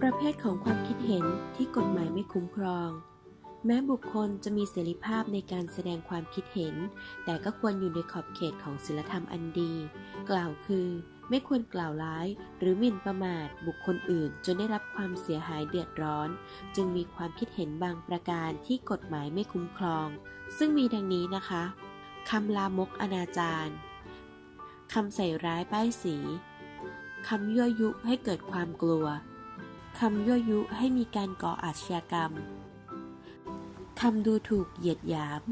ประเภทของความคิดเห็นที่กฎหมายไม่คุ้มครอง แม้บุคคลจะมีเสรีภาพในการแสดงความคิดเห็น แต่ก็ควรอยู่ในขอบเขตของศีลธรรมอันดี กล่าวคือ ไม่ควรกล่าวร้ายหรือหมิ่นประมาทบุคคลอื่น จนได้รับความเสียหายเดือดร้อน จึงมีความคิดเห็นบางประการที่กฎหมายไม่คุ้มครอง ซึ่งมีดังนี้นะคะ คำลามกอนาจารคำใส่ร้ายป้ายสี คำยั่วยุให้เกิดความกลัว คำยั่วยุให้มีการก่ออาชญากรรม คำดูถูกเหยียดหยาม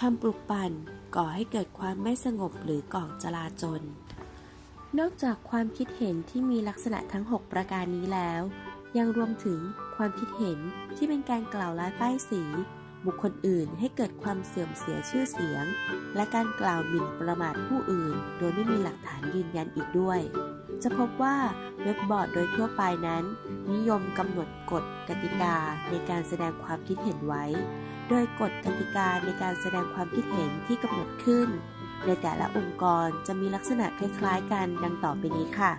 คำปลุกปั่นก่อให้เกิดความไม่สงบหรือก่อจลาจล นอกจากความคิดเห็นที่มีลักษณะทั้ง 6 ประการนี้แล้ว ยังรวมถึงความคิดเห็นที่เป็นการกล่าวร้ายป้ายสี บุคคลอื่นให้เกิดความเสื่อมเสียชื่อเสียง และการกล่าวหมิ่นประมาทผู้อื่น โดยไม่มีหลักฐานยืนยันอีกด้วย จะพบว่าเว็บบอร์ดโดยทั่วไปนั้น นิยมกำหนดกฎกติกาในการแสดงความคิดเห็นไว้ โดยกฎกติกาในการแสดงความคิดเห็นที่กำหนดขึ้น ในแต่ละองค์กรจะมีลักษณะคล้าย ๆ กันดังต่อไปนี้ค่ะ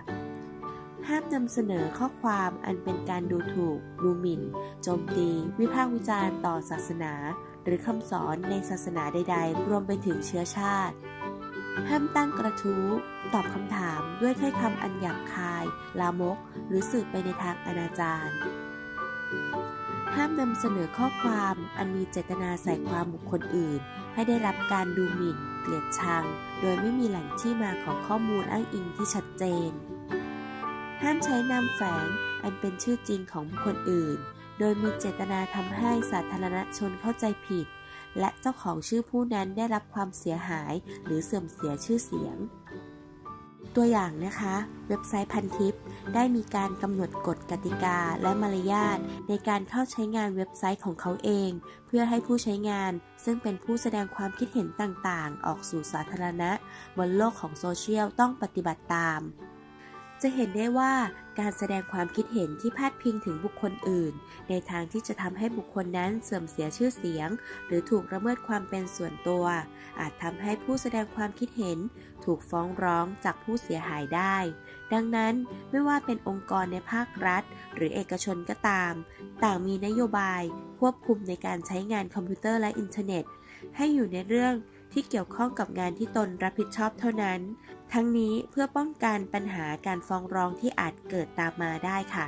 ห้ามนำเสนอข้อความอันเป็นการดูถูก ดูหมิ่น โจมตี วิพากษ์วิจารณ์ต่อศาสนา หรือคำสอนในศาสนาใด ๆ รวมไปถึงเชื้อชาติ ห้ามตั้งกระทู้ ตอบคำถามด้วยถ้อยคำอันหยาบคาย ลามก หรือสื่อไปในทางอนาจารห้ามนำเสนอข้อความอันมีเจตนาใส่ความบุคคลอื่น ให้ได้รับการดูหมิ่น เกลียดชัง โดยไม่มีแหล่งที่มาของข้อมูลอ้างอิงที่ชัดเจน ห้ามใช้นามแฝงอันเป็นชื่อจริงของบุคคลอื่น โดยมีเจตนาทำให้สาธารณชนเข้าใจผิด และเจ้าของชื่อผู้นั้นได้รับความเสียหาย หรือเสื่อมเสียชื่อเสียง ตัวอย่างนะคะ เว็บไซต์พันทิปได้มีการกำหนดกฎกติกาและมารยาทในการเข้าใช้งานเว็บไซต์ของเขาเอง เพื่อให้ผู้ใช้งาน ซึ่งเป็นผู้แสดงความคิดเห็นต่างๆ ออกสู่สาธารณะ บนโลกของโซเชียลต้องปฏิบัติตาม จะเห็นได้ว่าการแสดงความคิดเห็นที่พาดพิงถึงบุคคลอื่น ในทางที่จะทำให้บุคคลนั้นเสื่อมเสียชื่อเสียง หรือถูกละเมิดความเป็นส่วนตัว อาจทำให้ผู้แสดงความคิดเห็น ถูกฟ้องร้องจากผู้เสียหายได้ ดังนั้นไม่ว่าเป็นองค์กรในภาครัฐ หรือเอกชนก็ตาม ต่างมีนโยบายควบคุมในการใช้งานคอมพิวเตอร์และอินเทอร์เน็ต ให้อยู่ในเรื่อง ที่เกี่ยวข้องกับงานที่ตนรับผิดชอบเท่านั้น ทั้งนี้เพื่อป้องกันปัญหาการฟ้องร้องที่อาจเกิดตามมาได้ค่ะ